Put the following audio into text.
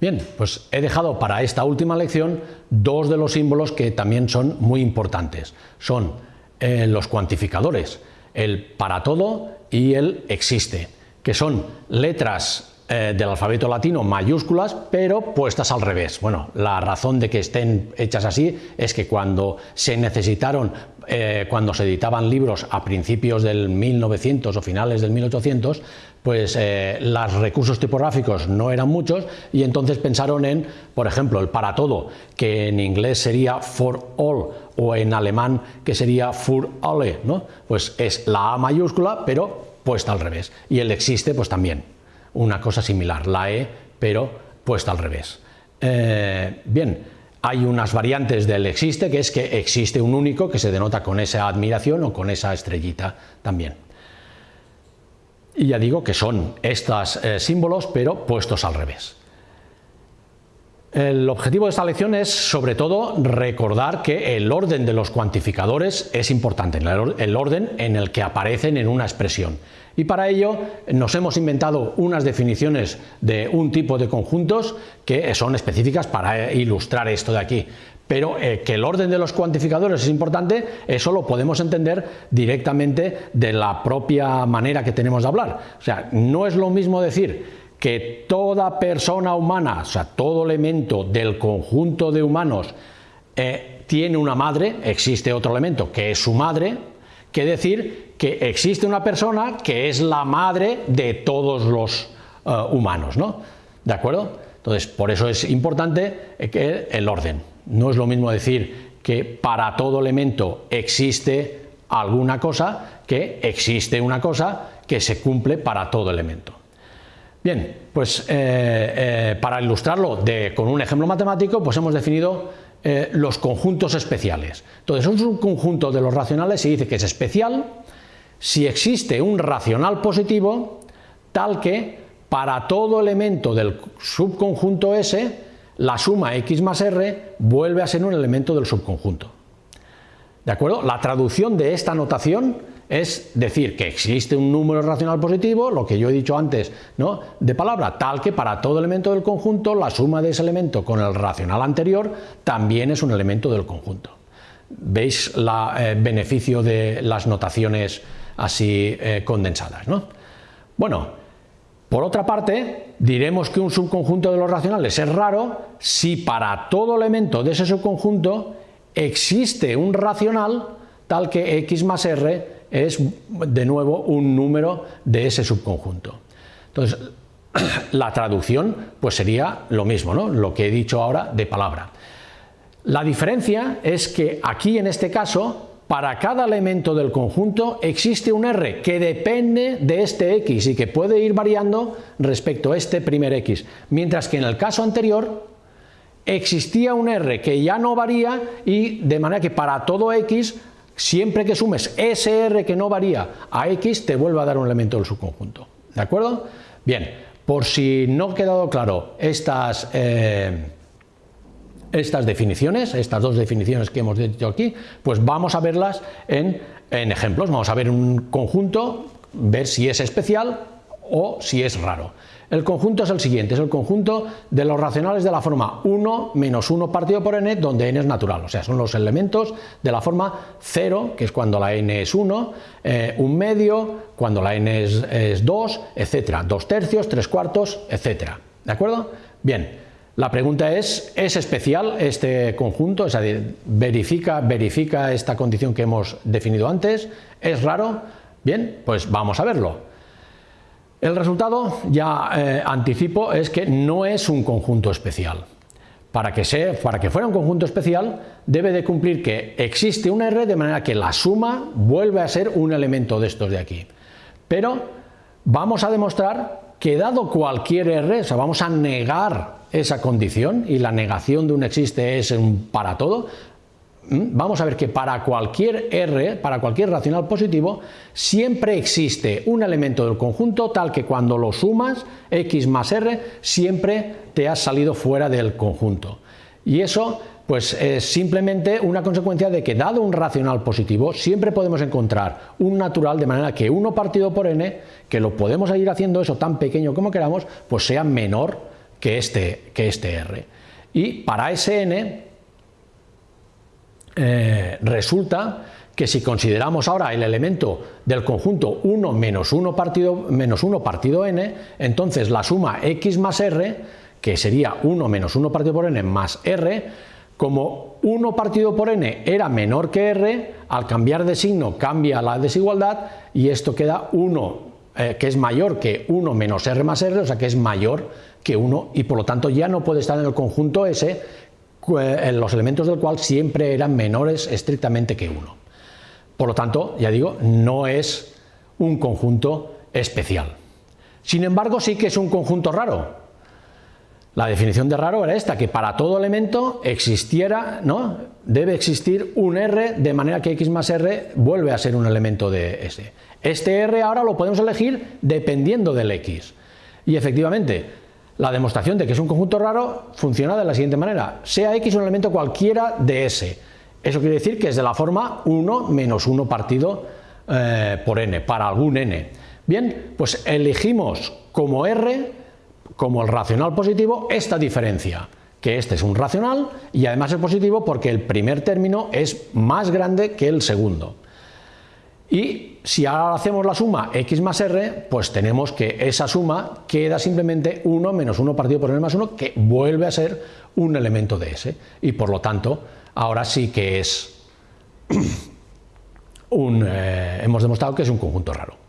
Bien, pues he dejado para esta última lección dos de los símbolos que también son muy importantes. Son eh, los cuantificadores, el para todo y el existe, que son letras eh, del alfabeto latino mayúsculas, pero puestas al revés. Bueno, la razón de que estén hechas así es que cuando se necesitaron, eh, cuando se editaban libros a principios del 1900 o finales del 1800, pues eh, los recursos tipográficos no eran muchos y entonces pensaron en, por ejemplo, el para todo, que en inglés sería for all o en alemán que sería für alle, ¿no? Pues es la A mayúscula, pero puesta al revés. Y el existe, pues también una cosa similar, la E, pero puesta al revés. Eh, bien, hay unas variantes del existe, que es que existe un único que se denota con esa admiración o con esa estrellita también. Y ya digo que son estos eh, símbolos, pero puestos al revés. El objetivo de esta lección es sobre todo recordar que el orden de los cuantificadores es importante, el orden en el que aparecen en una expresión. Y para ello nos hemos inventado unas definiciones de un tipo de conjuntos que son específicas para ilustrar esto de aquí. Pero eh, que el orden de los cuantificadores es importante, eso lo podemos entender directamente de la propia manera que tenemos de hablar. O sea, no es lo mismo decir que toda persona humana, o sea, todo elemento del conjunto de humanos eh, tiene una madre, existe otro elemento que es su madre, que decir que existe una persona que es la madre de todos los eh, humanos, ¿no? ¿De acuerdo? Entonces, por eso es importante que el orden. No es lo mismo decir que para todo elemento existe alguna cosa que existe una cosa que se cumple para todo elemento. Bien, pues eh, eh, para ilustrarlo con un ejemplo matemático, pues hemos definido eh, los conjuntos especiales. Entonces, un subconjunto de los racionales se dice que es especial si existe un racional positivo tal que para todo elemento del subconjunto S la suma x más r vuelve a ser un elemento del subconjunto. ¿De acuerdo? La traducción de esta notación es decir que existe un número racional positivo, lo que yo he dicho antes, ¿no? de palabra, tal que para todo elemento del conjunto la suma de ese elemento con el racional anterior también es un elemento del conjunto. ¿Veis el eh, beneficio de las notaciones así eh, condensadas? ¿no? Bueno, por otra parte, diremos que un subconjunto de los racionales es raro si para todo elemento de ese subconjunto existe un racional tal que x más r es de nuevo un número de ese subconjunto. Entonces, la traducción pues sería lo mismo, ¿no? lo que he dicho ahora de palabra. La diferencia es que aquí en este caso para cada elemento del conjunto existe un R que depende de este X y que puede ir variando respecto a este primer X, mientras que en el caso anterior existía un R que ya no varía y de manera que para todo X siempre que sumes ese R que no varía a X, te vuelve a dar un elemento del subconjunto. ¿De acuerdo? Bien, por si no ha quedado claro estas, eh, estas definiciones, estas dos definiciones que hemos dicho aquí, pues vamos a verlas en ejemplos. Vamos a ver un conjunto, ver si es especial o si es raro. El conjunto es el siguiente, es el conjunto de los racionales de la forma 1 menos 1 partido por n, donde n es natural, o sea, son los elementos de la forma 0, que es cuando la n es 1, eh, un medio, cuando la n es, 2, etcétera, dos tercios, tres cuartos, etcétera. ¿De acuerdo? Bien, la pregunta es, ¿es especial este conjunto? Es decir, ¿verifica, ¿verifica esta condición que hemos definido antes? ¿Es raro? Bien, pues vamos a verlo. El resultado, ya eh, anticipo, es que no es un conjunto especial. Para que, para que fuera un conjunto especial, debe de cumplir que existe un R de manera que la suma vuelve a ser un elemento de estos de aquí. Pero vamos a demostrar que dado cualquier R, o sea, vamos a negar esa condición, y la negación de un existe es un para todo. Vamos a ver que para cualquier R, para cualquier racional positivo, siempre existe un elemento del conjunto tal que cuando lo sumas, x más r, siempre te has salido fuera del conjunto. Y eso pues es simplemente una consecuencia de que dado un racional positivo siempre podemos encontrar un natural de manera que 1 partido por n, que lo podemos ir haciendo eso tan pequeño como queramos, pues sea menor que este, que este R. Y para ese n eh, resulta que si consideramos ahora el elemento del conjunto 1 menos 1 partido, menos 1 partido n, entonces la suma x más r, que sería 1 menos 1 partido por n más r, como 1 partido por n era menor que r, al cambiar de signo cambia la desigualdad y esto queda 1 eh, que es mayor que 1 menos r más r, o sea que es mayor que 1 y por lo tanto ya no puede estar en el conjunto S los elementos del cual siempre eran menores estrictamente que 1. Por lo tanto, ya digo, no es un conjunto especial. Sin embargo, sí que es un conjunto raro. La definición de raro era esta, que para todo elemento existiera, ¿no? debe existir un R de manera que x más R vuelve a ser un elemento de S. Este R ahora lo podemos elegir dependiendo del X. Y efectivamente, la demostración de que es un conjunto raro funciona de la siguiente manera. Sea X un elemento cualquiera de S. Eso quiere decir que es de la forma 1 menos 1 partido eh, por n, para algún n. Bien, pues elegimos como r, como el racional positivo, esta diferencia, que este es un racional y además es positivo porque el primer término es más grande que el segundo. Y si ahora hacemos la suma x más r, pues tenemos que esa suma queda simplemente 1 menos 1 partido por n más 1, que vuelve a ser un elemento de S. Y por lo tanto, ahora sí que es un, eh, hemos demostrado que es un conjunto raro.